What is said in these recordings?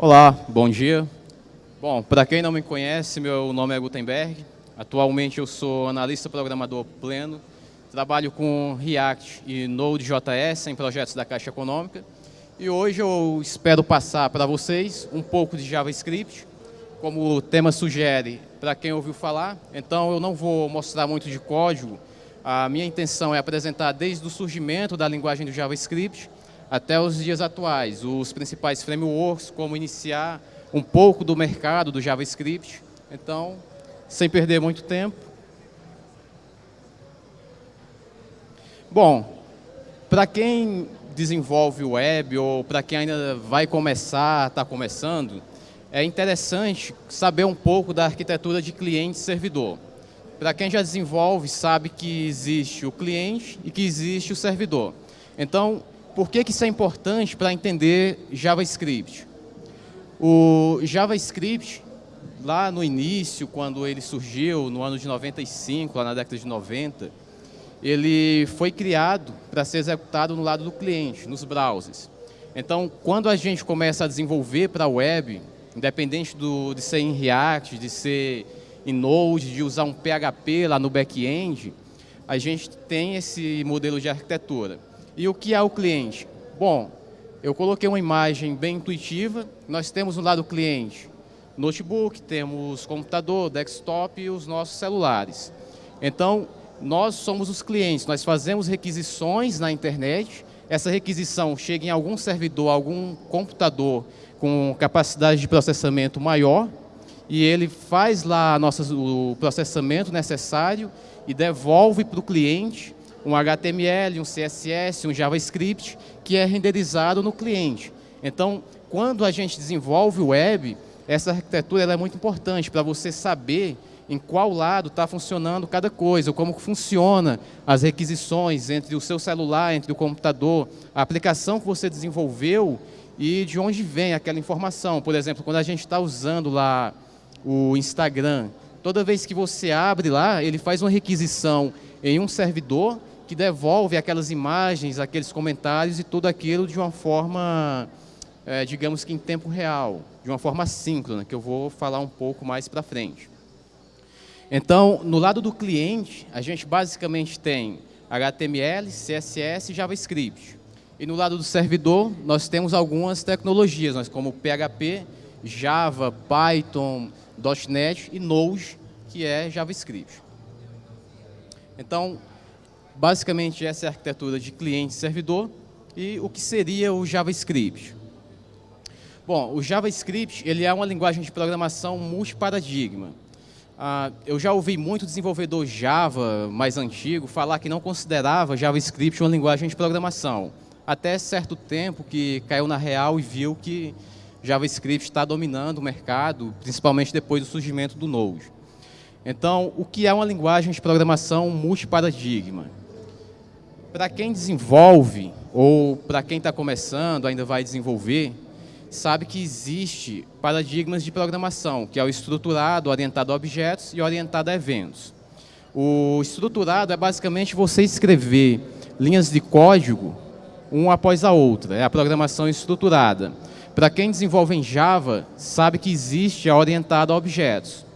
Olá, bom dia. Bom, para quem não me conhece, meu nome é Gutenberg. Atualmente eu sou analista programador pleno. Trabalho com React e Node.js em projetos da Caixa Econômica. E hoje eu espero passar para vocês um pouco de JavaScript, como o tema sugere, para quem ouviu falar. Então eu não vou mostrar muito de código. A minha intenção é apresentar desde o surgimento da linguagem do JavaScript até os dias atuais, os principais frameworks, como iniciar um pouco do mercado do JavaScript. Então, sem perder muito tempo. Bom, para quem desenvolve web ou para quem ainda vai começar, está começando, é interessante saber um pouco da arquitetura de cliente-servidor. Para quem já desenvolve, sabe que existe o cliente e que existe o servidor. Então, por que, que isso é importante para entender JavaScript? O JavaScript, lá no início, quando ele surgiu, no ano de 95, lá na década de 90, ele foi criado para ser executado no lado do cliente, nos browsers. Então, quando a gente começa a desenvolver para a web, independente do, de ser em React, de ser em Node, de usar um PHP lá no back-end, a gente tem esse modelo de arquitetura. E o que é o cliente? Bom, eu coloquei uma imagem bem intuitiva. Nós temos no lado cliente notebook, temos computador, desktop e os nossos celulares. Então, nós somos os clientes, nós fazemos requisições na internet, essa requisição chega em algum servidor, algum computador com capacidade de processamento maior, e ele faz lá nossa, o processamento necessário e devolve para o cliente um HTML, um CSS, um JavaScript, que é renderizado no cliente. Então, quando a gente desenvolve o web, essa arquitetura é muito importante para você saber em qual lado está funcionando cada coisa, como funciona as requisições entre o seu celular, entre o computador, a aplicação que você desenvolveu e de onde vem aquela informação. Por exemplo, quando a gente está usando lá o Instagram, toda vez que você abre lá, ele faz uma requisição em um servidor que devolve aquelas imagens, aqueles comentários e tudo aquilo de uma forma, é, digamos que em tempo real, de uma forma síncrona, que eu vou falar um pouco mais para frente. Então, no lado do cliente, a gente basicamente tem HTML, CSS e JavaScript. E no lado do servidor, nós temos algumas tecnologias, nós como PHP, Java, Python, .NET e Node, que é JavaScript. Então, Basicamente, essa é a arquitetura de cliente-servidor e o que seria o JavaScript. Bom, o JavaScript ele é uma linguagem de programação multiparadigma. Ah, eu já ouvi muito desenvolvedor Java mais antigo falar que não considerava JavaScript uma linguagem de programação. Até certo tempo que caiu na real e viu que JavaScript está dominando o mercado, principalmente depois do surgimento do Node. Então, o que é uma linguagem de programação multiparadigma? Para quem desenvolve, ou para quem está começando, ainda vai desenvolver, sabe que existe paradigmas de programação, que é o estruturado, orientado a objetos e orientado a eventos. O estruturado é basicamente você escrever linhas de código uma após a outra, é a programação estruturada. Para quem desenvolve em Java, sabe que existe a orientada a objetos.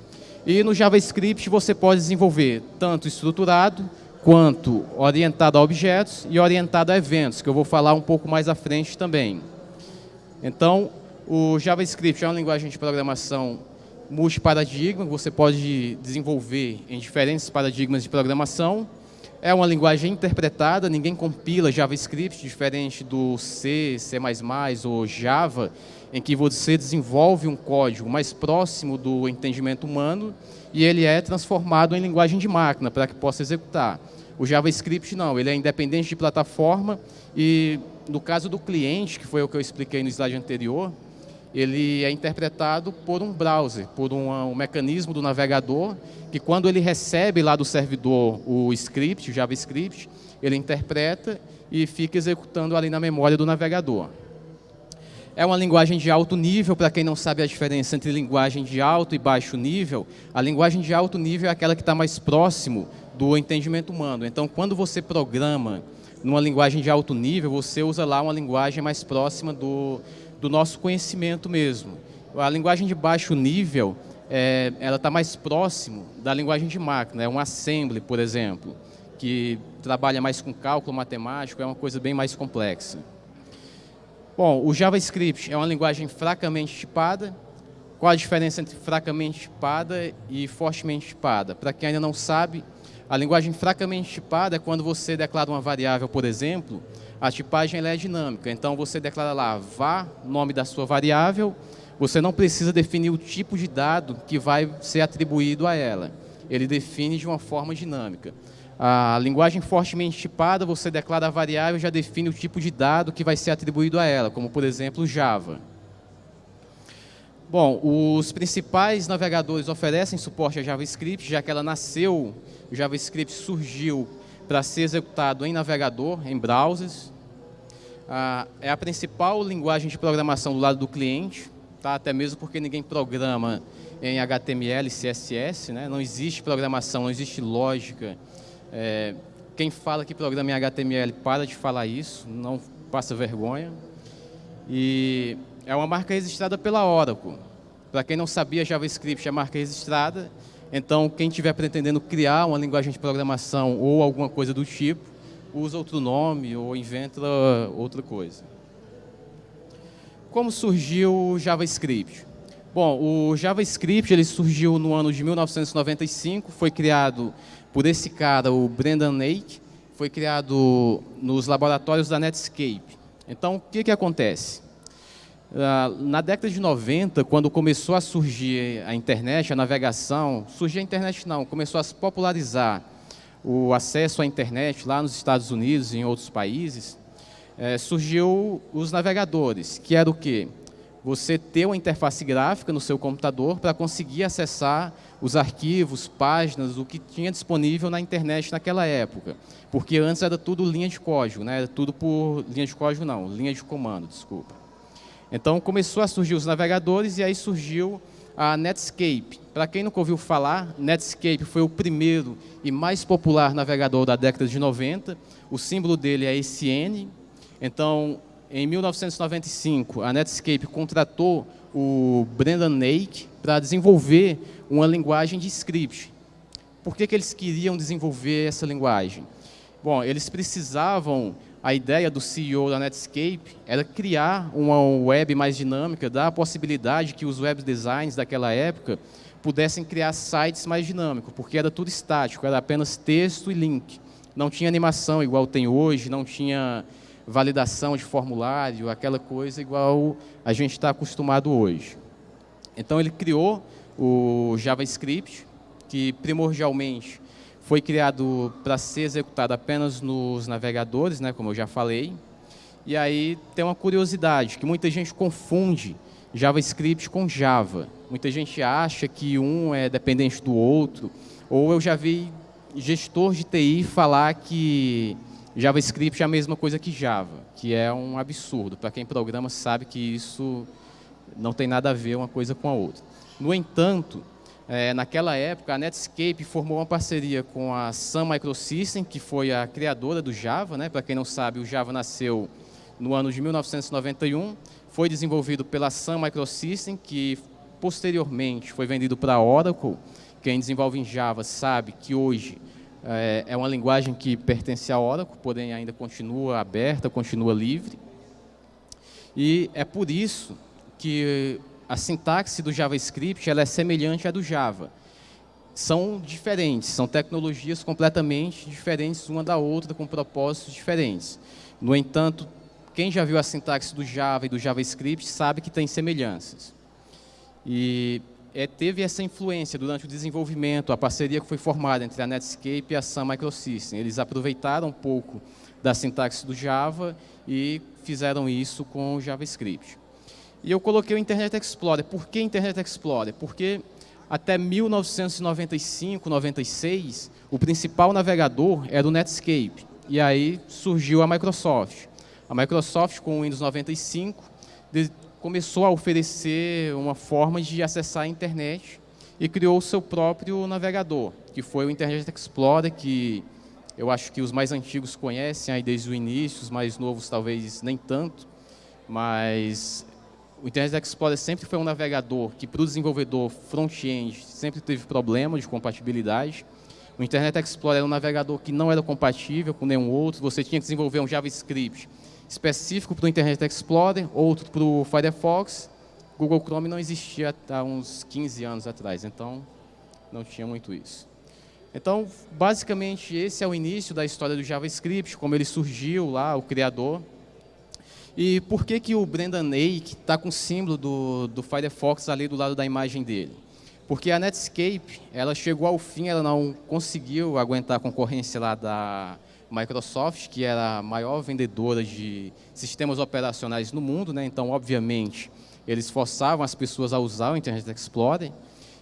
E no JavaScript você pode desenvolver tanto estruturado quanto orientado a objetos e orientado a eventos, que eu vou falar um pouco mais à frente também. Então, o JavaScript é uma linguagem de programação multiparadigma, você pode desenvolver em diferentes paradigmas de programação. É uma linguagem interpretada, ninguém compila JavaScript, diferente do C, C++ ou Java, em que você desenvolve um código mais próximo do entendimento humano e ele é transformado em linguagem de máquina para que possa executar. O JavaScript não, ele é independente de plataforma e no caso do cliente, que foi o que eu expliquei no slide anterior, ele é interpretado por um browser, por um, um, mecanismo do navegador, que quando ele recebe lá do servidor o script, o JavaScript, ele interpreta e fica executando ali na memória do navegador. É uma linguagem de alto nível, para quem não sabe a diferença entre linguagem de alto e baixo nível, a linguagem de alto nível é aquela que está mais próximo do entendimento humano. Então, quando você programa numa linguagem de alto nível, você usa lá uma linguagem mais próxima do, do nosso conhecimento mesmo. A linguagem de baixo nível, é, ela está mais próximo da linguagem de máquina, é um assembly, por exemplo, que trabalha mais com cálculo matemático, é uma coisa bem mais complexa. Bom, o JavaScript é uma linguagem fracamente tipada. Qual a diferença entre fracamente tipada e fortemente tipada? Para quem ainda não sabe, a linguagem fracamente tipada é quando você declara uma variável, por exemplo, a tipagem é dinâmica. Então, você declara lá var, nome da sua variável, você não precisa definir o tipo de dado que vai ser atribuído a ela. Ele define de uma forma dinâmica. A linguagem fortemente tipada, você declara a variável e já define o tipo de dado que vai ser atribuído a ela, como, por exemplo, Java. Bom, os principais navegadores oferecem suporte a JavaScript, já que ela nasceu, o JavaScript surgiu para ser executado em navegador, em browsers. Ah, é a principal linguagem de programação do lado do cliente, tá? até mesmo porque ninguém programa em HTML CSS, né? não existe programação, não existe lógica é, quem fala que programa em HTML, para de falar isso, não passa vergonha. E é uma marca registrada pela Oracle. Para quem não sabia, JavaScript é marca registrada. Então, quem estiver pretendendo criar uma linguagem de programação ou alguma coisa do tipo, usa outro nome ou inventa outra coisa. Como surgiu o JavaScript? Bom, o JavaScript ele surgiu no ano de 1995, foi criado por esse cara, o Brendan Lake, foi criado nos laboratórios da Netscape. Então, o que, que acontece? Ah, na década de 90, quando começou a surgir a internet, a navegação, surgiu a internet não, começou a se popularizar o acesso à internet lá nos Estados Unidos e em outros países, é, surgiu os navegadores, que era o quê? Você ter uma interface gráfica no seu computador para conseguir acessar os arquivos, páginas, o que tinha disponível na internet naquela época. Porque antes era tudo linha de código, né? era tudo por linha de código não, linha de comando, desculpa. Então começou a surgir os navegadores e aí surgiu a Netscape. Para quem nunca ouviu falar, Netscape foi o primeiro e mais popular navegador da década de 90. O símbolo dele é esse N. Então, em 1995, a Netscape contratou o Brendan Nake para desenvolver uma linguagem de script. Por que, que eles queriam desenvolver essa linguagem? Bom, eles precisavam, a ideia do CEO da Netscape era criar uma web mais dinâmica, dar a possibilidade que os web designs daquela época pudessem criar sites mais dinâmicos, porque era tudo estático, era apenas texto e link. Não tinha animação igual tem hoje, não tinha validação de formulário, aquela coisa igual a gente está acostumado hoje. Então ele criou o JavaScript, que primordialmente foi criado para ser executado apenas nos navegadores, né, como eu já falei. E aí tem uma curiosidade, que muita gente confunde JavaScript com Java. Muita gente acha que um é dependente do outro, ou eu já vi gestor de TI falar que JavaScript é a mesma coisa que Java, que é um absurdo. Para quem programa sabe que isso não tem nada a ver uma coisa com a outra. No entanto, é, naquela época, a Netscape formou uma parceria com a Sun Microsystem, que foi a criadora do Java. Né? Para quem não sabe, o Java nasceu no ano de 1991, foi desenvolvido pela Sun Microsystem, que posteriormente foi vendido para a Oracle. Quem desenvolve em Java sabe que hoje é, é uma linguagem que pertence à Oracle, porém ainda continua aberta, continua livre. E é por isso que a sintaxe do JavaScript ela é semelhante à do Java. São diferentes, são tecnologias completamente diferentes uma da outra, com propósitos diferentes. No entanto, quem já viu a sintaxe do Java e do JavaScript sabe que tem semelhanças. E é, teve essa influência durante o desenvolvimento, a parceria que foi formada entre a Netscape e a Sun Microsystem. Eles aproveitaram um pouco da sintaxe do Java e fizeram isso com o JavaScript. E eu coloquei o Internet Explorer. Por que Internet Explorer? Porque até 1995, 96, o principal navegador era o Netscape. E aí surgiu a Microsoft. A Microsoft, com o Windows 95, começou a oferecer uma forma de acessar a internet e criou o seu próprio navegador, que foi o Internet Explorer, que eu acho que os mais antigos conhecem aí desde o início, os mais novos talvez nem tanto, mas o Internet Explorer sempre foi um navegador que, para o desenvolvedor front-end, sempre teve problema de compatibilidade. O Internet Explorer era um navegador que não era compatível com nenhum outro. Você tinha que desenvolver um JavaScript específico para o Internet Explorer, outro para o Firefox. Google Chrome não existia há uns 15 anos atrás, então não tinha muito isso. Então, basicamente, esse é o início da história do JavaScript, como ele surgiu lá, o criador. E por que, que o Brendan Eich está com o símbolo do, do Firefox ali do lado da imagem dele? Porque a Netscape, ela chegou ao fim, ela não conseguiu aguentar a concorrência lá da Microsoft, que era a maior vendedora de sistemas operacionais no mundo, né? então, obviamente, eles forçavam as pessoas a usar o Internet Explorer,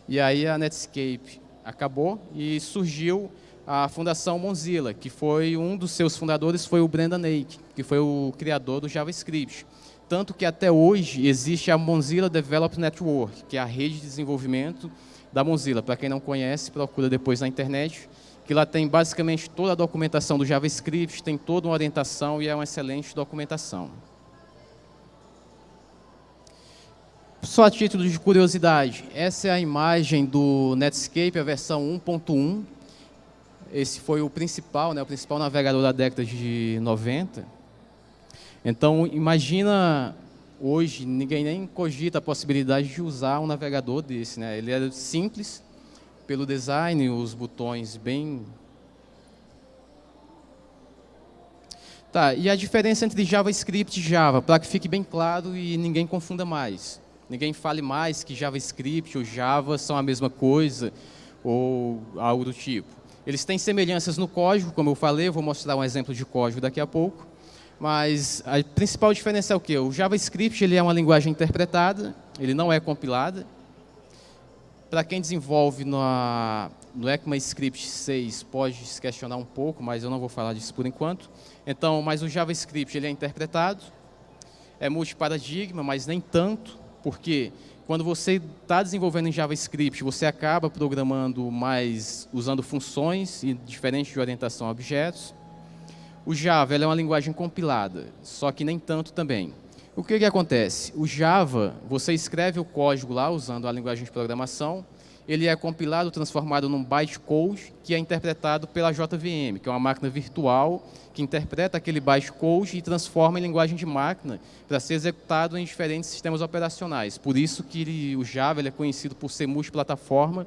e aí a Netscape acabou e surgiu a Fundação Mozilla, que foi um dos seus fundadores foi o Brendan Eich, que foi o criador do JavaScript. Tanto que até hoje existe a Mozilla Development Network, que é a rede de desenvolvimento da Mozilla. Para quem não conhece, procura depois na internet, que lá tem basicamente toda a documentação do JavaScript, tem toda uma orientação e é uma excelente documentação. Só a título de curiosidade, essa é a imagem do Netscape, a versão 1.1. Esse foi o principal, né, o principal navegador da década de 90. Então, imagina hoje, ninguém nem cogita a possibilidade de usar um navegador desse. Né? Ele é simples, pelo design, os botões bem... Tá, e a diferença entre JavaScript e Java, para que fique bem claro e ninguém confunda mais ninguém fale mais que JavaScript ou Java são a mesma coisa ou algo do tipo. Eles têm semelhanças no código, como eu falei, eu vou mostrar um exemplo de código daqui a pouco, mas a principal diferença é o quê? O JavaScript ele é uma linguagem interpretada, ele não é compilada. Para quem desenvolve no, no ECMAScript 6 pode se questionar um pouco, mas eu não vou falar disso por enquanto. Então, mas o JavaScript ele é interpretado, é multiparadigma, mas nem tanto porque quando você está desenvolvendo em JavaScript, você acaba programando mais usando funções e diferente de orientação a objetos. O Java é uma linguagem compilada, só que nem tanto também. O que, que acontece? O Java, você escreve o código lá usando a linguagem de programação, ele é compilado, transformado num bytecode, que é interpretado pela JVM, que é uma máquina virtual que interpreta aquele bytecode e transforma em linguagem de máquina para ser executado em diferentes sistemas operacionais. Por isso que ele, o Java é conhecido por ser multiplataforma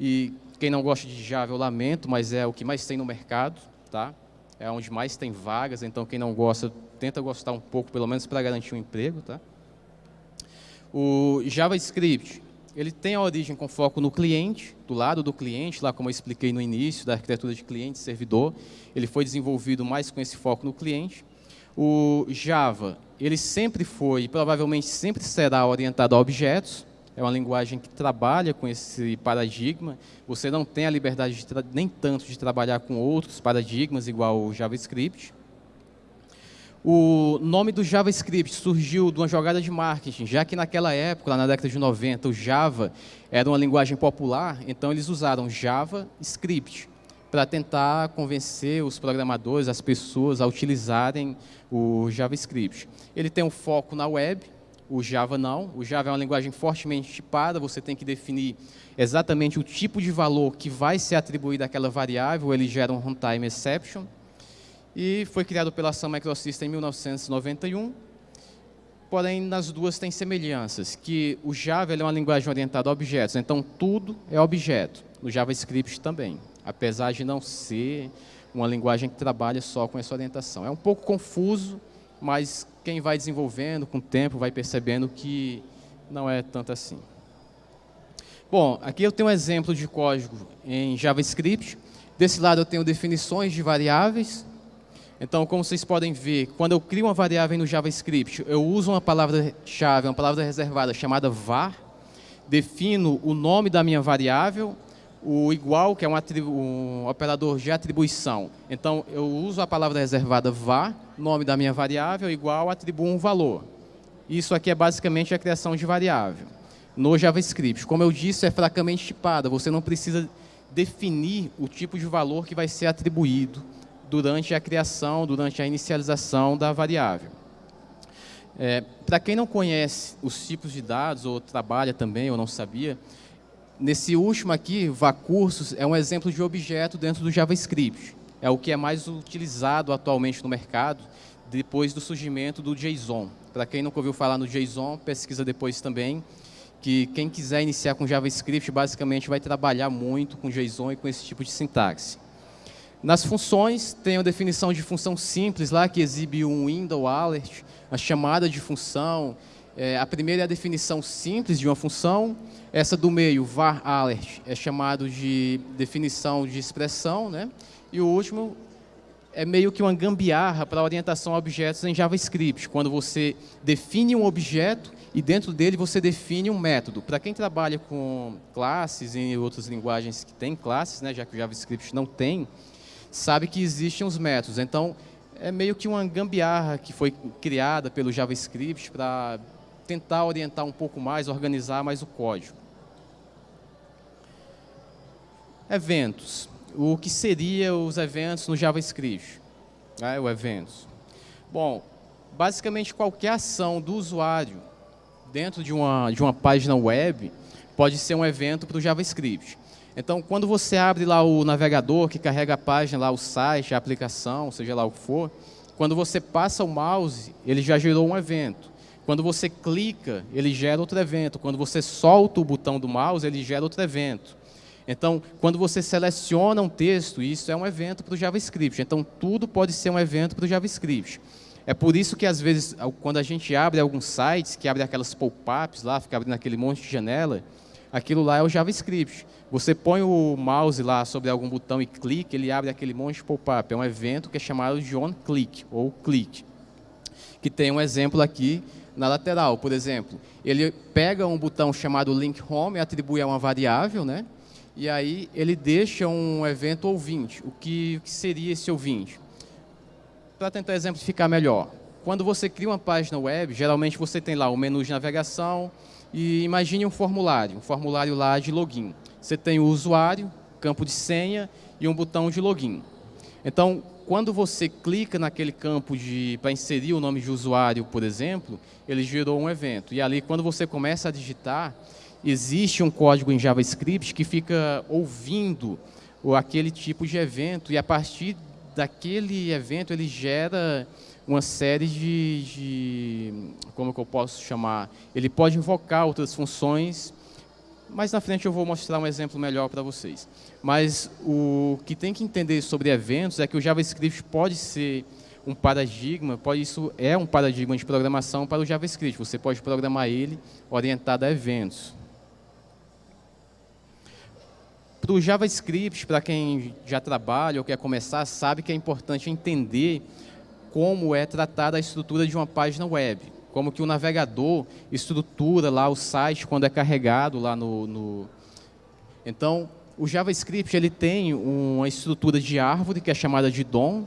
e quem não gosta de Java eu lamento, mas é o que mais tem no mercado, tá? É onde mais tem vagas, então quem não gosta, tenta gostar um pouco, pelo menos para garantir um emprego, tá? O JavaScript, ele tem a origem com foco no cliente, do lado do cliente, lá como eu expliquei no início, da arquitetura de cliente servidor. Ele foi desenvolvido mais com esse foco no cliente. O Java, ele sempre foi, e provavelmente sempre será orientado a objetos. É uma linguagem que trabalha com esse paradigma. Você não tem a liberdade nem tanto de trabalhar com outros paradigmas, igual o JavaScript. O nome do JavaScript surgiu de uma jogada de marketing, já que naquela época, lá na década de 90, o Java era uma linguagem popular, então eles usaram JavaScript para tentar convencer os programadores, as pessoas a utilizarem o JavaScript. Ele tem um foco na web, o Java não. O Java é uma linguagem fortemente tipada, você tem que definir exatamente o tipo de valor que vai ser atribuído àquela variável, ele gera um runtime exception e foi criado pela Sun Microsystems em 1991. Porém, nas duas tem semelhanças, que o Java é uma linguagem orientada a objetos, então tudo é objeto. No JavaScript também, apesar de não ser uma linguagem que trabalha só com essa orientação. É um pouco confuso, mas quem vai desenvolvendo com o tempo vai percebendo que não é tanto assim. Bom, aqui eu tenho um exemplo de código em JavaScript. Desse lado eu tenho definições de variáveis, então, como vocês podem ver, quando eu crio uma variável no JavaScript, eu uso uma palavra-chave, uma palavra reservada chamada var, defino o nome da minha variável, o igual, que é um, um, operador de atribuição. Então, eu uso a palavra reservada var, nome da minha variável, igual, atribuo um valor. Isso aqui é basicamente a criação de variável. No JavaScript, como eu disse, é fracamente tipada, você não precisa definir o tipo de valor que vai ser atribuído durante a criação, durante a inicialização da variável. É, Para quem não conhece os tipos de dados, ou trabalha também, ou não sabia, nesse último aqui, vacursos, é um exemplo de objeto dentro do JavaScript. É o que é mais utilizado atualmente no mercado, depois do surgimento do JSON. Para quem nunca ouviu falar no JSON, pesquisa depois também, que quem quiser iniciar com JavaScript, basicamente vai trabalhar muito com JSON e com esse tipo de sintaxe. Nas funções, tem a definição de função simples lá, que exibe um window alert, a chamada de função. É, a primeira é a definição simples de uma função. Essa do meio, var alert, é chamado de definição de expressão. Né? E o último é meio que uma gambiarra para orientação a objetos em JavaScript, quando você define um objeto e dentro dele você define um método. Para quem trabalha com classes e outras linguagens que têm classes, né, já que o JavaScript não tem, sabe que existem os métodos. Então, é meio que uma gambiarra que foi criada pelo JavaScript para tentar orientar um pouco mais, organizar mais o código. Eventos. O que seriam os eventos no JavaScript? É, o eventos. Bom, basicamente qualquer ação do usuário dentro de uma, de uma página web pode ser um evento para o JavaScript. Então, quando você abre lá o navegador que carrega a página, lá o site, a aplicação, seja lá o que for, quando você passa o mouse, ele já gerou um evento. Quando você clica, ele gera outro evento. Quando você solta o botão do mouse, ele gera outro evento. Então, quando você seleciona um texto, isso é um evento para o JavaScript. Então, tudo pode ser um evento para o JavaScript. É por isso que, às vezes, quando a gente abre alguns sites, que abre aquelas pop-ups lá, fica abrindo aquele monte de janela, aquilo lá é o JavaScript. Você põe o mouse lá sobre algum botão e clica, ele abre aquele monte de pop-up. É um evento que é chamado de on-click, ou click. Que tem um exemplo aqui na lateral, por exemplo. Ele pega um botão chamado link home atribui a uma variável, né? E aí ele deixa um evento ouvinte. O que, o que seria esse ouvinte? Para tentar exemplificar melhor. Quando você cria uma página web, geralmente você tem lá o menu de navegação e imagine um formulário, um formulário lá de login. Você tem o usuário, campo de senha e um botão de login. Então, quando você clica naquele campo para inserir o nome de usuário, por exemplo, ele gerou um evento. E ali, quando você começa a digitar, existe um código em JavaScript que fica ouvindo aquele tipo de evento e a partir daquele evento ele gera uma série de, de como que eu posso chamar, ele pode invocar outras funções mais na frente eu vou mostrar um exemplo melhor para vocês. Mas o que tem que entender sobre eventos é que o JavaScript pode ser um paradigma, pode, isso é um paradigma de programação para o JavaScript. Você pode programar ele orientado a eventos. Para o JavaScript, para quem já trabalha ou quer começar, sabe que é importante entender como é tratada a estrutura de uma página web como que o navegador estrutura lá o site quando é carregado lá no... no... Então, o JavaScript ele tem uma estrutura de árvore que é chamada de DOM,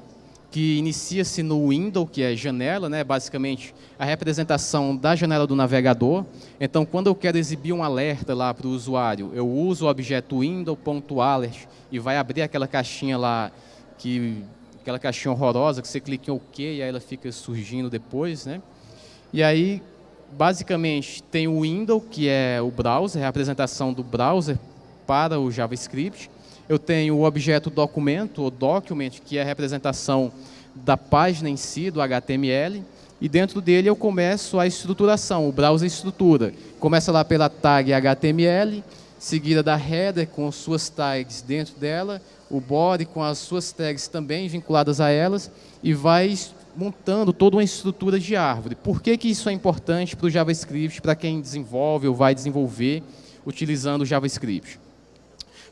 que inicia-se no window, que é janela, né? basicamente a representação da janela do navegador. Então, quando eu quero exibir um alerta lá para o usuário, eu uso o objeto window.alert e vai abrir aquela caixinha lá, que, aquela caixinha horrorosa que você clica em OK e aí ela fica surgindo depois. Né? E aí, basicamente, tem o window, que é o browser, é a apresentação do browser para o JavaScript. Eu tenho o objeto documento, ou document, que é a representação da página em si, do HTML. E dentro dele eu começo a estruturação, o browser estrutura. Começa lá pela tag HTML, seguida da header com suas tags dentro dela, o body com as suas tags também vinculadas a elas, e vai montando toda uma estrutura de árvore. Por que, que isso é importante para o JavaScript, para quem desenvolve ou vai desenvolver utilizando o JavaScript?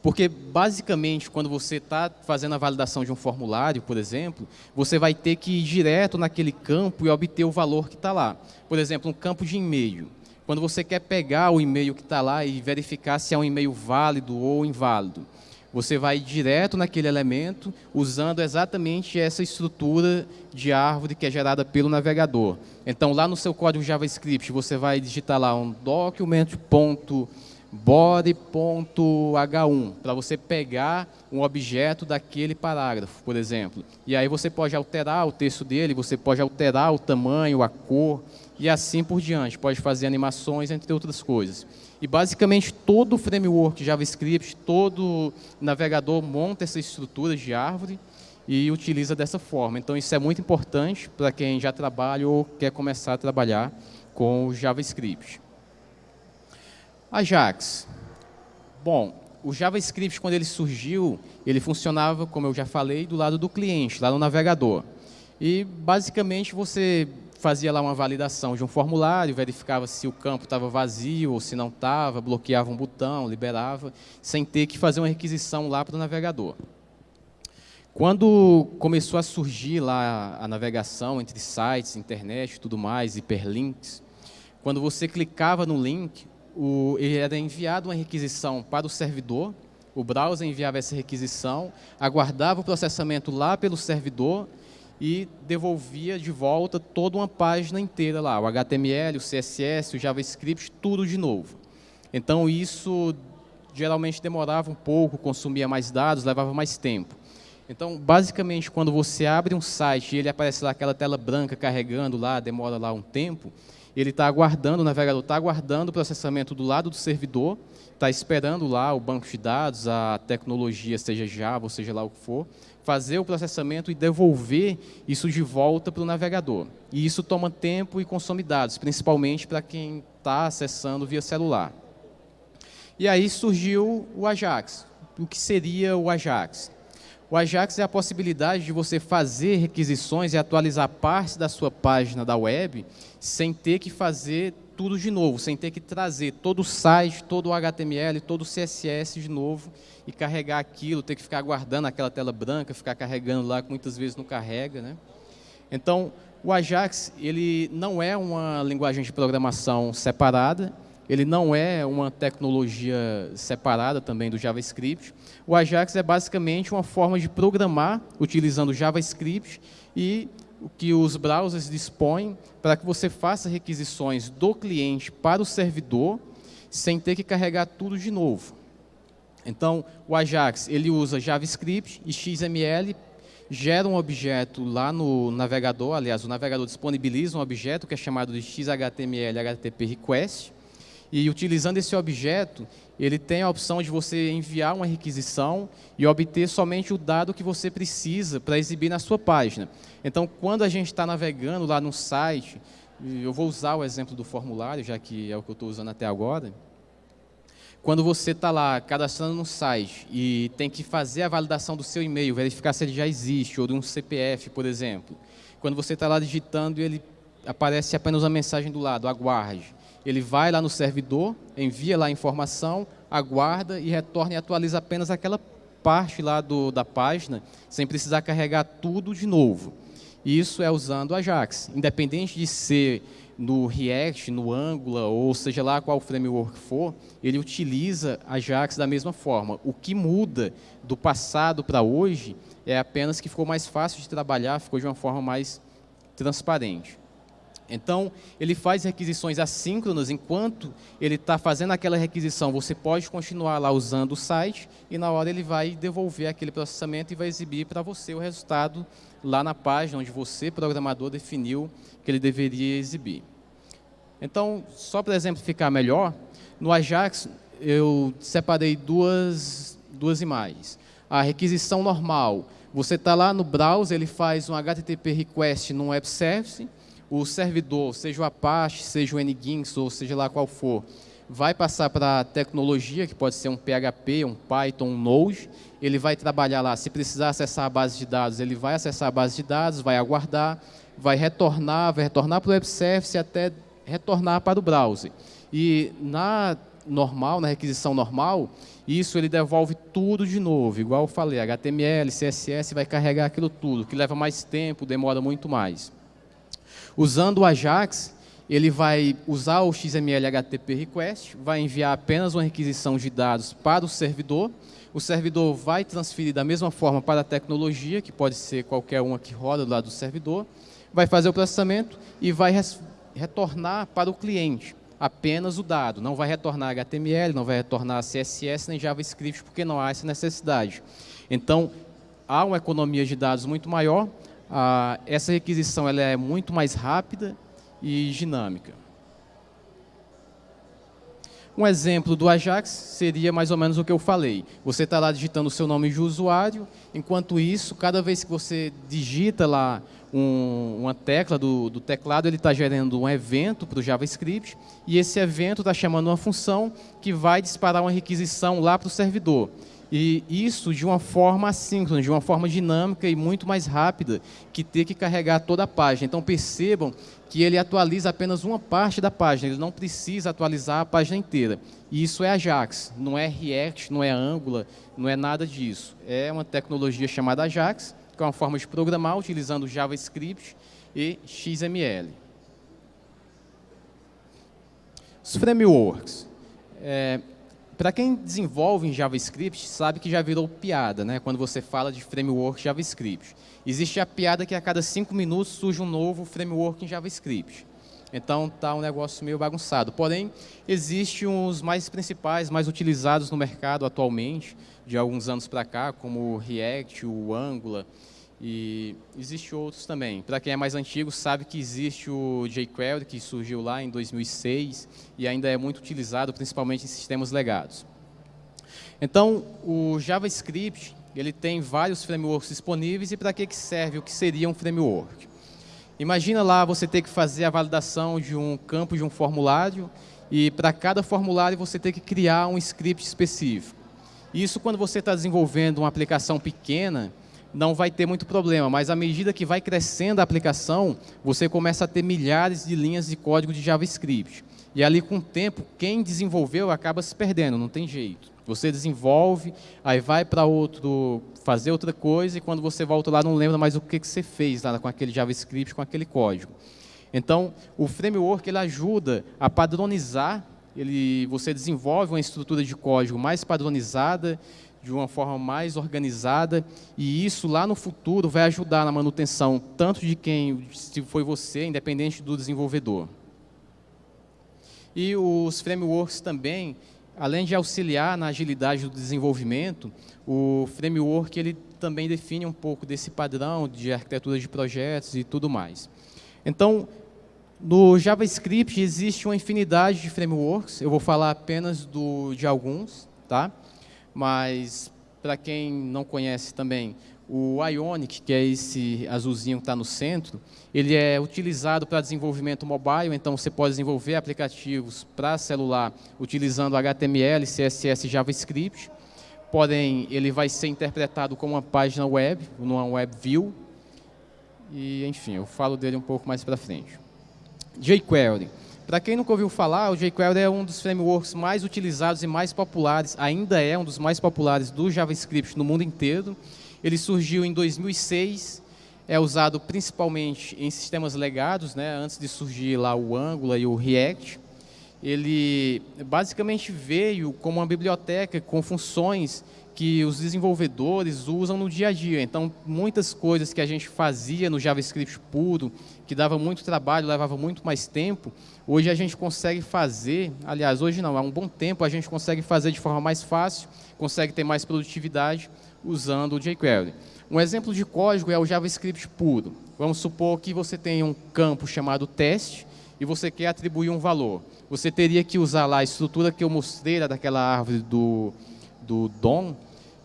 Porque, basicamente, quando você está fazendo a validação de um formulário, por exemplo, você vai ter que ir direto naquele campo e obter o valor que está lá. Por exemplo, um campo de e-mail. Quando você quer pegar o e-mail que está lá e verificar se é um e-mail válido ou inválido, você vai direto naquele elemento, usando exatamente essa estrutura de árvore que é gerada pelo navegador. Então, lá no seu código JavaScript, você vai digitar lá um document.body.h1, para você pegar um objeto daquele parágrafo, por exemplo. E aí você pode alterar o texto dele, você pode alterar o tamanho, a cor, e assim por diante. Pode fazer animações, entre outras coisas. E basicamente todo o framework JavaScript, todo navegador monta essa estrutura de árvore e utiliza dessa forma. Então isso é muito importante para quem já trabalha ou quer começar a trabalhar com o JavaScript. Ajax. Bom, o JavaScript, quando ele surgiu, ele funcionava, como eu já falei, do lado do cliente, lá no navegador. E, basicamente, você fazia lá uma validação de um formulário, verificava se o campo estava vazio ou se não estava, bloqueava um botão, liberava, sem ter que fazer uma requisição lá para o navegador. Quando começou a surgir lá a navegação entre sites, internet e tudo mais, hiperlinks, quando você clicava no link, o, era enviado uma requisição para o servidor, o browser enviava essa requisição, aguardava o processamento lá pelo servidor e devolvia de volta toda uma página inteira lá, o HTML, o CSS, o JavaScript, tudo de novo. Então isso geralmente demorava um pouco, consumia mais dados, levava mais tempo. Então, basicamente, quando você abre um site e ele aparece lá aquela tela branca carregando lá, demora lá um tempo, ele está aguardando, o navegador está aguardando o processamento do lado do servidor, está esperando lá o banco de dados, a tecnologia, seja Java seja lá o que for, fazer o processamento e devolver isso de volta para o navegador. E isso toma tempo e consome dados, principalmente para quem está acessando via celular. E aí surgiu o Ajax. O que seria o Ajax? O Ajax é a possibilidade de você fazer requisições e atualizar partes da sua página da web sem ter que fazer tudo de novo, sem ter que trazer todo o site, todo o HTML, todo o CSS de novo e carregar aquilo, ter que ficar aguardando aquela tela branca, ficar carregando lá, que muitas vezes não carrega. Né? Então, o Ajax ele não é uma linguagem de programação separada, ele não é uma tecnologia separada também do JavaScript. O Ajax é basicamente uma forma de programar utilizando JavaScript e o que os browsers dispõem para que você faça requisições do cliente para o servidor sem ter que carregar tudo de novo. Então, o Ajax ele usa JavaScript e XML, gera um objeto lá no navegador, aliás, o navegador disponibiliza um objeto que é chamado de XHTML HTTP Request, e utilizando esse objeto, ele tem a opção de você enviar uma requisição e obter somente o dado que você precisa para exibir na sua página. Então, quando a gente está navegando lá no site, eu vou usar o exemplo do formulário, já que é o que eu estou usando até agora. Quando você está lá cadastrando no site e tem que fazer a validação do seu e-mail, verificar se ele já existe, ou de um CPF, por exemplo. Quando você está lá digitando ele aparece apenas uma mensagem do lado, aguarde ele vai lá no servidor, envia lá a informação, aguarda e retorna e atualiza apenas aquela parte lá do, da página, sem precisar carregar tudo de novo. Isso é usando Ajax. Independente de ser no React, no Angular, ou seja lá qual framework for, ele utiliza Ajax da mesma forma. O que muda do passado para hoje é apenas que ficou mais fácil de trabalhar, ficou de uma forma mais transparente. Então, ele faz requisições assíncronas, enquanto ele está fazendo aquela requisição, você pode continuar lá usando o site, e na hora ele vai devolver aquele processamento e vai exibir para você o resultado lá na página onde você, programador, definiu que ele deveria exibir. Então, só para exemplificar melhor, no Ajax eu separei duas, duas imagens. A requisição normal, você está lá no browser, ele faz um HTTP request num web service, o servidor, seja o Apache, seja o NGINX, ou seja lá qual for, vai passar para a tecnologia, que pode ser um PHP, um Python, um Node, ele vai trabalhar lá, se precisar acessar a base de dados, ele vai acessar a base de dados, vai aguardar, vai retornar, vai retornar para o web service até retornar para o browser. E na normal, na requisição normal, isso ele devolve tudo de novo, igual eu falei, HTML, CSS, vai carregar aquilo tudo, que leva mais tempo, demora muito mais. Usando o Ajax, ele vai usar o XML HTTP request, vai enviar apenas uma requisição de dados para o servidor, o servidor vai transferir da mesma forma para a tecnologia, que pode ser qualquer uma que roda do lado do servidor, vai fazer o processamento e vai retornar para o cliente apenas o dado. Não vai retornar HTML, não vai retornar CSS nem JavaScript, porque não há essa necessidade. Então, há uma economia de dados muito maior, ah, essa requisição ela é muito mais rápida e dinâmica. Um exemplo do Ajax seria mais ou menos o que eu falei. Você está lá digitando o seu nome de usuário, enquanto isso, cada vez que você digita lá um, uma tecla do, do teclado, ele está gerando um evento para o JavaScript, e esse evento está chamando uma função que vai disparar uma requisição lá para o servidor. E isso de uma forma assíncrona, de uma forma dinâmica e muito mais rápida que ter que carregar toda a página. Então percebam que ele atualiza apenas uma parte da página, ele não precisa atualizar a página inteira. E isso é Ajax, não é React, não é Angular, não é nada disso. É uma tecnologia chamada Ajax, que é uma forma de programar utilizando JavaScript e XML. Os frameworks. É, para quem desenvolve em JavaScript, sabe que já virou piada, né? quando você fala de framework JavaScript. Existe a piada que a cada cinco minutos surge um novo framework em JavaScript. Então está um negócio meio bagunçado. Porém, existem os mais principais, mais utilizados no mercado atualmente, de alguns anos para cá, como o React, o Angular, e existe outros também. Para quem é mais antigo, sabe que existe o jQuery, que surgiu lá em 2006 e ainda é muito utilizado, principalmente em sistemas legados. Então, o JavaScript ele tem vários frameworks disponíveis e para que, que serve o que seria um framework? Imagina lá você ter que fazer a validação de um campo de um formulário e para cada formulário você ter que criar um script específico. Isso quando você está desenvolvendo uma aplicação pequena, não vai ter muito problema, mas à medida que vai crescendo a aplicação, você começa a ter milhares de linhas de código de JavaScript. E ali, com o tempo, quem desenvolveu acaba se perdendo, não tem jeito. Você desenvolve, aí vai para outro, fazer outra coisa, e quando você volta lá, não lembra mais o que, que você fez lá com aquele JavaScript, com aquele código. Então, o framework ele ajuda a padronizar, ele, você desenvolve uma estrutura de código mais padronizada, de uma forma mais organizada e isso lá no futuro vai ajudar na manutenção tanto de quem, se foi você, independente do desenvolvedor. E os frameworks também, além de auxiliar na agilidade do desenvolvimento, o framework ele também define um pouco desse padrão de arquitetura de projetos e tudo mais. Então, no JavaScript existe uma infinidade de frameworks, eu vou falar apenas do, de alguns, tá? Mas para quem não conhece também, o Ionic, que é esse azulzinho que está no centro, ele é utilizado para desenvolvimento mobile, então você pode desenvolver aplicativos para celular utilizando HTML, CSS JavaScript, porém ele vai ser interpretado como uma página web, numa web view, e enfim, eu falo dele um pouco mais para frente. jQuery. Para quem nunca ouviu falar, o jQuery é um dos frameworks mais utilizados e mais populares, ainda é um dos mais populares do JavaScript no mundo inteiro. Ele surgiu em 2006, é usado principalmente em sistemas legados, né, antes de surgir lá o Angular e o React. Ele basicamente veio como uma biblioteca com funções que os desenvolvedores usam no dia a dia. Então, muitas coisas que a gente fazia no JavaScript puro, que dava muito trabalho, levava muito mais tempo, hoje a gente consegue fazer, aliás, hoje não, há um bom tempo a gente consegue fazer de forma mais fácil, consegue ter mais produtividade usando o jQuery. Um exemplo de código é o JavaScript puro. Vamos supor que você tem um campo chamado teste e você quer atribuir um valor. Você teria que usar lá a estrutura que eu mostrei daquela árvore do, do DOM,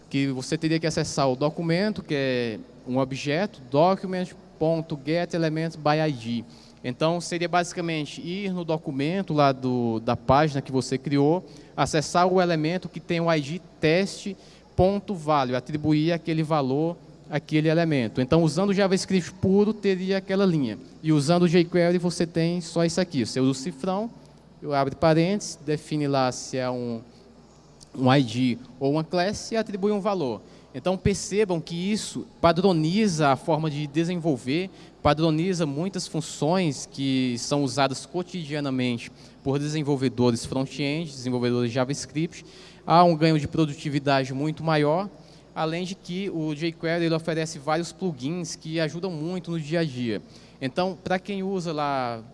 que você teria que acessar o documento, que é um objeto, document.getElementsById. Então, seria basicamente ir no documento lá do, da página que você criou, acessar o elemento que tem o ID teste.value, atribuir aquele valor àquele elemento. Então, usando o JavaScript puro, teria aquela linha. E usando o jQuery, você tem só isso aqui. Você usa o cifrão, eu abro parênteses, define lá se é um um ID ou uma class e atribui um valor. Então percebam que isso padroniza a forma de desenvolver, padroniza muitas funções que são usadas cotidianamente por desenvolvedores front-end, desenvolvedores JavaScript. Há um ganho de produtividade muito maior, além de que o jQuery ele oferece vários plugins que ajudam muito no dia a dia. Então, para quem usa lá,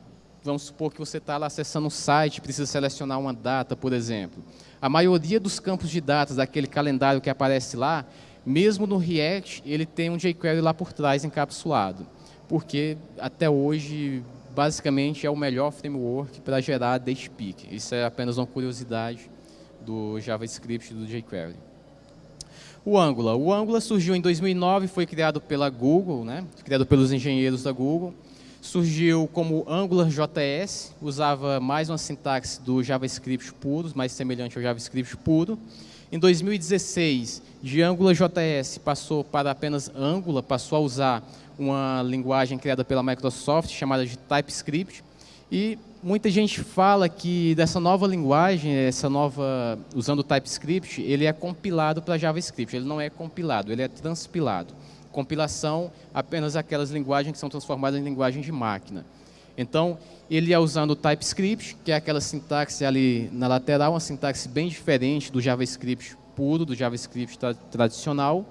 vamos supor que você está lá acessando um site, precisa selecionar uma data, por exemplo. A maioria dos campos de datas daquele calendário que aparece lá, mesmo no React, ele tem um jQuery lá por trás encapsulado. Porque até hoje basicamente é o melhor framework para gerar date peak. Isso é apenas uma curiosidade do JavaScript e do jQuery. O Angular. O Angular surgiu em 2009, foi criado pela Google, né? criado pelos engenheiros da Google. Surgiu como Angular JS, usava mais uma sintaxe do JavaScript puro, mais semelhante ao JavaScript puro. Em 2016, de Angular JS passou para apenas Angular, passou a usar uma linguagem criada pela Microsoft chamada de TypeScript. E muita gente fala que dessa nova linguagem, essa nova usando o TypeScript, ele é compilado para JavaScript. Ele não é compilado, ele é transpilado. Compilação apenas aquelas linguagens que são transformadas em linguagem de máquina. Então, ele é usando o TypeScript, que é aquela sintaxe ali na lateral, uma sintaxe bem diferente do JavaScript puro, do JavaScript tra tradicional.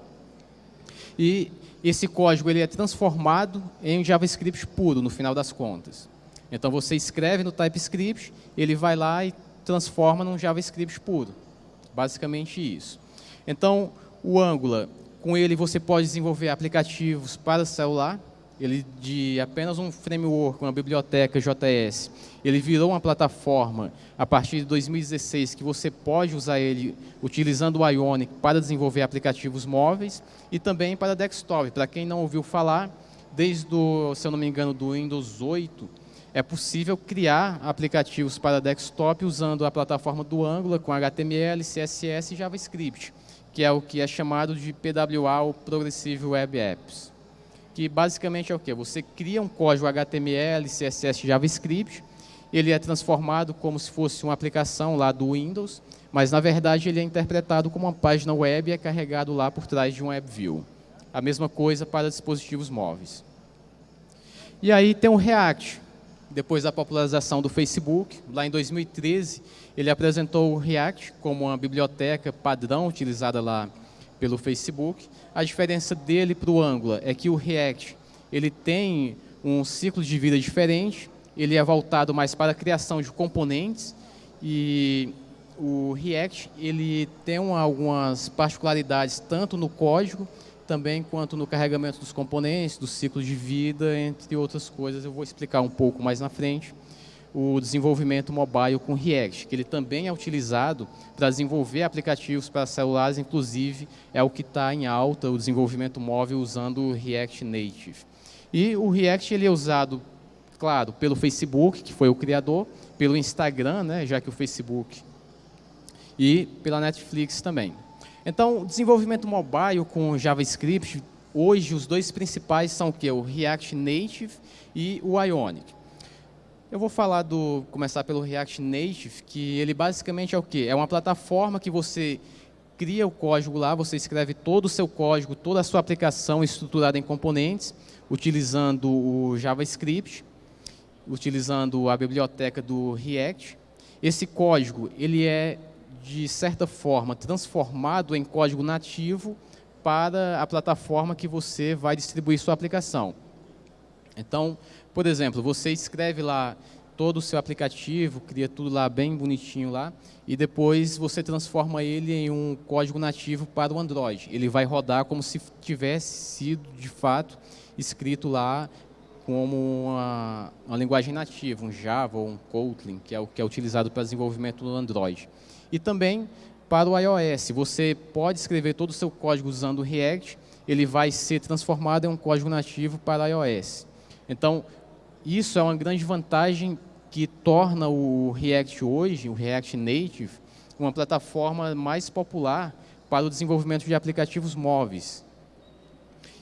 E esse código ele é transformado em JavaScript puro, no final das contas. Então, você escreve no TypeScript, ele vai lá e transforma num JavaScript puro. Basicamente isso. Então, o Angular, com ele você pode desenvolver aplicativos para celular, ele de apenas um framework, uma biblioteca JS, ele virou uma plataforma a partir de 2016 que você pode usar ele utilizando o Ionic para desenvolver aplicativos móveis e também para desktop. Para quem não ouviu falar, desde, o, se eu não me engano, do Windows 8, é possível criar aplicativos para desktop usando a plataforma do Angular com HTML, CSS e JavaScript, que é o que é chamado de PWA, ou Progressive Web Apps que basicamente é o quê? Você cria um código HTML, CSS, JavaScript, ele é transformado como se fosse uma aplicação lá do Windows, mas na verdade ele é interpretado como uma página web e é carregado lá por trás de um WebView. A mesma coisa para dispositivos móveis. E aí tem o React. Depois da popularização do Facebook, lá em 2013, ele apresentou o React como uma biblioteca padrão utilizada lá pelo Facebook. A diferença dele para o Angular é que o React ele tem um ciclo de vida diferente, ele é voltado mais para a criação de componentes e o React ele tem algumas particularidades tanto no código também quanto no carregamento dos componentes, do ciclo de vida, entre outras coisas. Eu vou explicar um pouco mais na frente o desenvolvimento mobile com React, que ele também é utilizado para desenvolver aplicativos para celulares, inclusive é o que está em alta, o desenvolvimento móvel usando o React Native. E o React ele é usado, claro, pelo Facebook, que foi o criador, pelo Instagram, né, já que o Facebook, e pela Netflix também. Então, desenvolvimento mobile com JavaScript, hoje os dois principais são o que? O React Native e o Ionic. Eu vou falar do, começar pelo React Native, que ele basicamente é o quê? É uma plataforma que você cria o código lá, você escreve todo o seu código, toda a sua aplicação estruturada em componentes, utilizando o JavaScript, utilizando a biblioteca do React. Esse código, ele é, de certa forma, transformado em código nativo para a plataforma que você vai distribuir sua aplicação. Então, por exemplo, você escreve lá todo o seu aplicativo, cria tudo lá bem bonitinho lá, e depois você transforma ele em um código nativo para o Android. Ele vai rodar como se tivesse sido, de fato, escrito lá como uma, uma linguagem nativa, um Java ou um Kotlin, que é o que é utilizado para desenvolvimento do Android. E também para o iOS, você pode escrever todo o seu código usando o React, ele vai ser transformado em um código nativo para iOS. Então, isso é uma grande vantagem que torna o React hoje, o React Native, uma plataforma mais popular para o desenvolvimento de aplicativos móveis.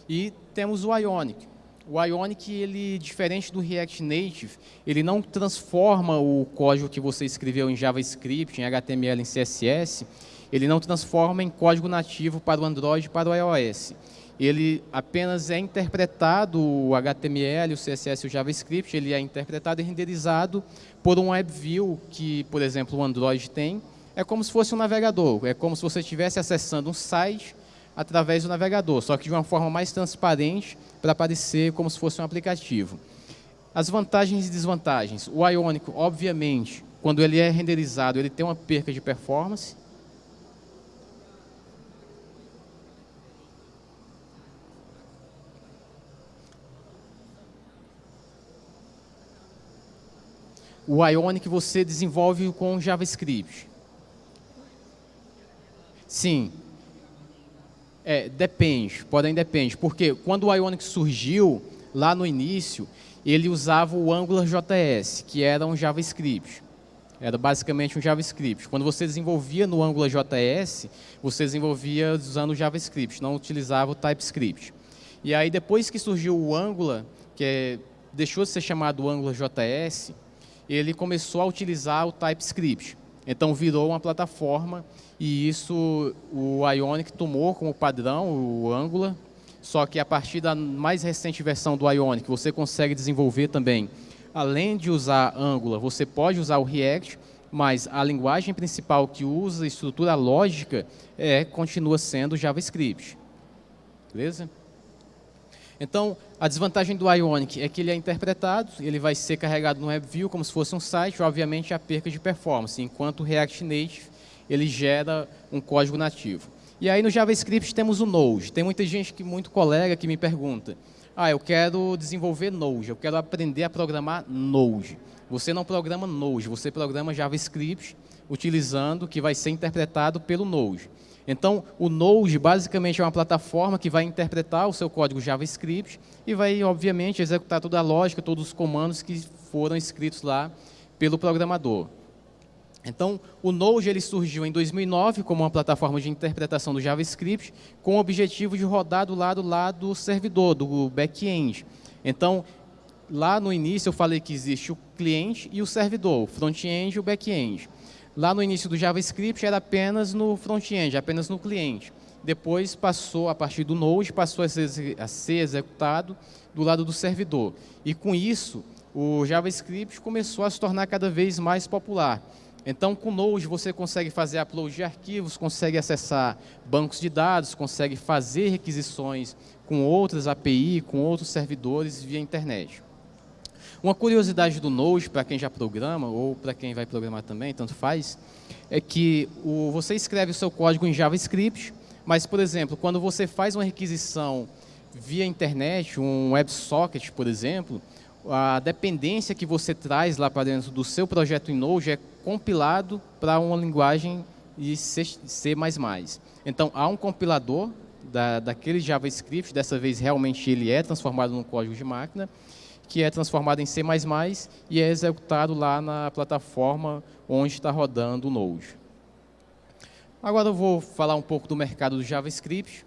E temos o Ionic. O Ionic, ele, diferente do React Native, ele não transforma o código que você escreveu em JavaScript, em HTML, em CSS, ele não transforma em código nativo para o Android e para o iOS ele apenas é interpretado, o HTML, o CSS e o JavaScript, ele é interpretado e renderizado por um WebView que, por exemplo, o Android tem. É como se fosse um navegador, é como se você estivesse acessando um site através do navegador, só que de uma forma mais transparente para parecer como se fosse um aplicativo. As vantagens e desvantagens. O Ionic, obviamente, quando ele é renderizado, ele tem uma perca de performance, o Ionic você desenvolve com JavaScript. Sim. É, depende, porém depende. Porque quando o Ionic surgiu, lá no início, ele usava o Angular JS, que era um JavaScript. Era basicamente um JavaScript. Quando você desenvolvia no Angular JS, você desenvolvia usando o JavaScript, não utilizava o TypeScript. E aí, depois que surgiu o Angular, que é, deixou de ser chamado Angular JS, ele começou a utilizar o TypeScript. Então, virou uma plataforma e isso o Ionic tomou como padrão, o Angular, só que a partir da mais recente versão do Ionic, você consegue desenvolver também além de usar Angular, você pode usar o React, mas a linguagem principal que usa estrutura lógica é, continua sendo JavaScript. Beleza? Então, a desvantagem do Ionic é que ele é interpretado, ele vai ser carregado no WebView como se fosse um site, obviamente a perca de performance, enquanto o React Native ele gera um código nativo. E aí no JavaScript temos o Node. Tem muita gente, que muito colega que me pergunta, ah, eu quero desenvolver Node, eu quero aprender a programar Node. Você não programa Node, você programa JavaScript utilizando que vai ser interpretado pelo Node. Então, o Node basicamente é uma plataforma que vai interpretar o seu código JavaScript e vai, obviamente, executar toda a lógica, todos os comandos que foram escritos lá pelo programador. Então, o Node ele surgiu em 2009 como uma plataforma de interpretação do JavaScript com o objetivo de rodar do lado lá do servidor, do back-end. Então, lá no início eu falei que existe o cliente e o servidor, o front-end e o back-end. Lá no início do JavaScript era apenas no front-end, apenas no cliente. Depois passou, a partir do Node, passou a ser, a ser executado do lado do servidor. E com isso, o JavaScript começou a se tornar cada vez mais popular. Então, com Node, você consegue fazer upload de arquivos, consegue acessar bancos de dados, consegue fazer requisições com outras API, com outros servidores via internet. Uma curiosidade do Node, para quem já programa, ou para quem vai programar também, tanto faz, é que o, você escreve o seu código em JavaScript, mas, por exemplo, quando você faz uma requisição via internet, um WebSocket, por exemplo, a dependência que você traz lá para dentro do seu projeto em Node é compilado para uma linguagem de C++. Então, há um compilador da, daquele JavaScript, dessa vez realmente ele é transformado num código de máquina, que é transformado em C++ e é executado lá na plataforma onde está rodando o Node. Agora eu vou falar um pouco do mercado do JavaScript.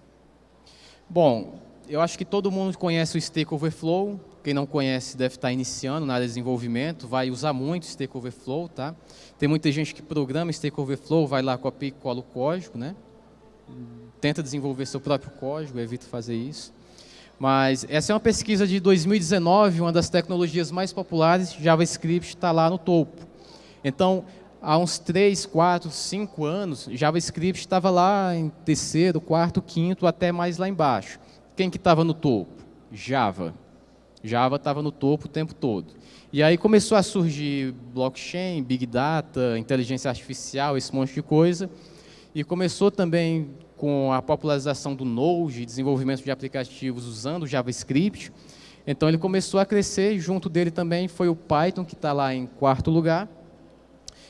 Bom, eu acho que todo mundo conhece o Stack Overflow. Quem não conhece deve estar iniciando na área de desenvolvimento, vai usar muito Stack Overflow, tá? Tem muita gente que programa Stack Overflow, vai lá, copia e cola o código, né? Tenta desenvolver seu próprio código, evita fazer isso. Mas essa é uma pesquisa de 2019, uma das tecnologias mais populares, JavaScript está lá no topo. Então, há uns 3, 4, 5 anos, JavaScript estava lá em terceiro, quarto, quinto, até mais lá embaixo. Quem que estava no topo? Java. Java estava no topo o tempo todo. E aí começou a surgir blockchain, big data, inteligência artificial, esse monte de coisa. E começou também com a popularização do Node, desenvolvimento de aplicativos usando JavaScript. Então ele começou a crescer, junto dele também foi o Python, que está lá em quarto lugar.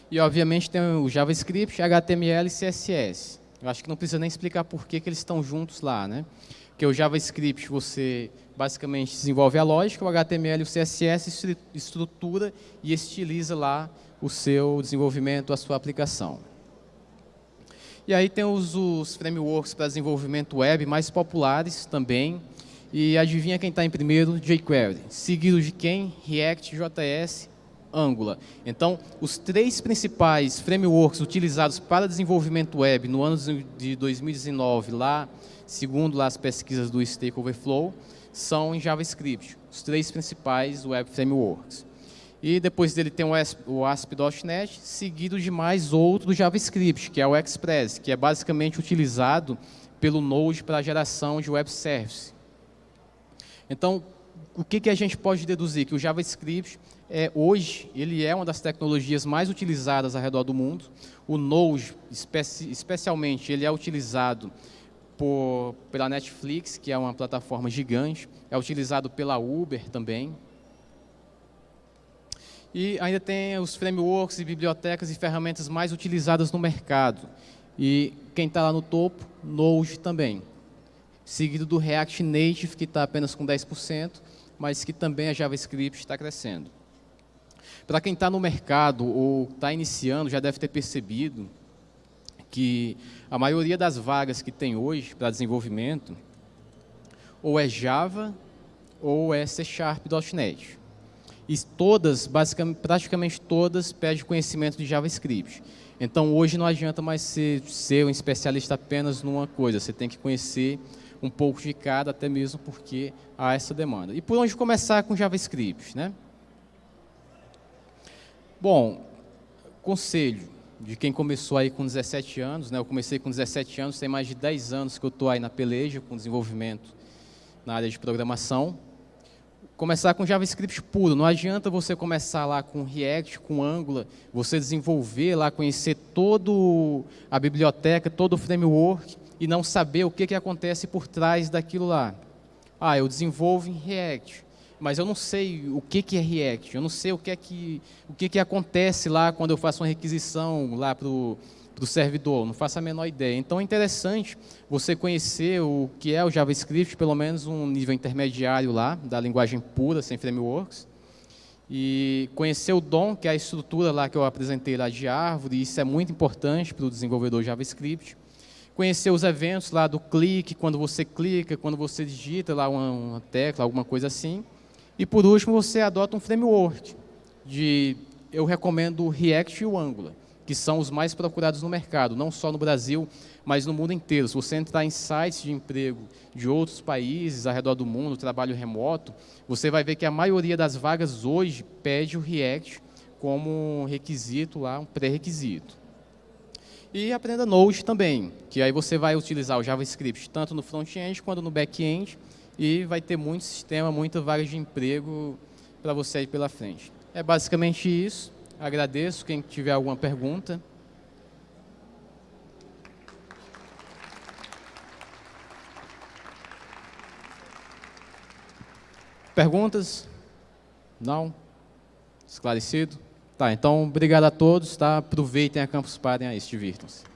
E obviamente tem o JavaScript, HTML e CSS. Eu acho que não precisa nem explicar por que, que eles estão juntos lá. Né? Porque o JavaScript você basicamente desenvolve a lógica, o HTML e o CSS estrutura e estiliza lá o seu desenvolvimento, a sua aplicação. E aí tem os, os frameworks para desenvolvimento web mais populares também. E adivinha quem está em primeiro? jQuery. Seguido de quem? React, JS, Angular. Então, os três principais frameworks utilizados para desenvolvimento web no ano de 2019, lá segundo lá as pesquisas do Stack Overflow, são em JavaScript, os três principais web frameworks. E depois dele tem o ASP.NET, seguido de mais outro JavaScript, que é o Express, que é basicamente utilizado pelo Node para geração de web service. Então, o que, que a gente pode deduzir? Que o JavaScript, é, hoje, ele é uma das tecnologias mais utilizadas ao redor do mundo. O Node, especi especialmente, ele é utilizado por, pela Netflix, que é uma plataforma gigante, é utilizado pela Uber também. E ainda tem os frameworks e bibliotecas e ferramentas mais utilizadas no mercado. E quem está lá no topo, Node também. Seguido do React Native, que está apenas com 10%, mas que também a JavaScript está crescendo. Para quem está no mercado ou está iniciando, já deve ter percebido que a maioria das vagas que tem hoje para desenvolvimento ou é Java ou é C Sharp.NET. E todas, basicamente, praticamente todas, pedem conhecimento de JavaScript. Então, hoje não adianta mais ser, ser um especialista apenas numa coisa, você tem que conhecer um pouco de cada, até mesmo porque há essa demanda. E por onde começar com JavaScript? Né? Bom, conselho de quem começou aí com 17 anos, né? eu comecei com 17 anos, tem mais de 10 anos que eu estou aí na peleja com desenvolvimento na área de programação. Começar com JavaScript puro, não adianta você começar lá com React, com Angular, você desenvolver lá, conhecer toda a biblioteca, todo o framework e não saber o que, que acontece por trás daquilo lá. Ah, eu desenvolvo em React, mas eu não sei o que, que é React, eu não sei o que, é que, o que, que acontece lá quando eu faço uma requisição lá para o servidor, não faço a menor ideia. Então é interessante você conhecer o que é o JavaScript, pelo menos um nível intermediário lá, da linguagem pura, sem frameworks, e conhecer o DOM, que é a estrutura lá que eu apresentei lá de árvore, isso é muito importante para o desenvolvedor JavaScript conhecer os eventos lá do clique, quando você clica, quando você digita lá uma, uma tecla, alguma coisa assim. E por último, você adota um framework. De, eu recomendo o React e o Angular, que são os mais procurados no mercado, não só no Brasil, mas no mundo inteiro. Se você entrar em sites de emprego de outros países ao redor do mundo, trabalho remoto, você vai ver que a maioria das vagas hoje pede o React como requisito lá, um pré-requisito. E aprenda Node também, que aí você vai utilizar o JavaScript tanto no front-end quanto no back-end e vai ter muito sistema, muita vaga de emprego para você aí pela frente. É basicamente isso. Agradeço quem tiver alguma pergunta. Perguntas? Não? Esclarecido? Tá, então, obrigado a todos, tá? Aproveitem a Campus Party aí, se divirtam-se.